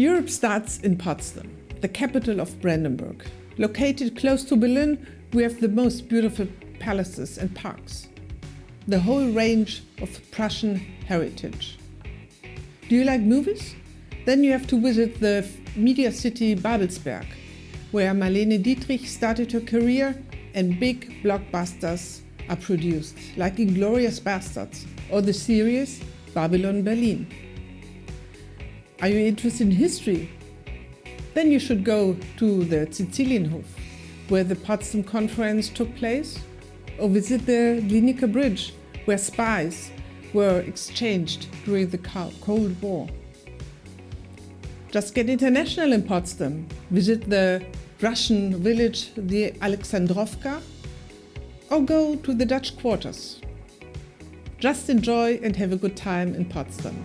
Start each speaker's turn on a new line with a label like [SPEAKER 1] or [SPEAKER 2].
[SPEAKER 1] Europe starts in Potsdam, the capital of Brandenburg. Located close to Berlin, we have the most beautiful palaces and parks. The whole range of Prussian heritage. Do you like movies? Then you have to visit the media city Babelsberg, where Marlene Dietrich started her career and big blockbusters are produced, like Inglourious Basterds or the series Babylon Berlin. Are you interested in history? Then you should go to the Cecilienhof, where the Potsdam Conference took place, or visit the Glienicke Bridge, where spies were exchanged during the Cold War. Just get international in Potsdam. Visit the Russian village, the Alexandrovka, or go to the Dutch quarters. Just enjoy and have a good time in Potsdam.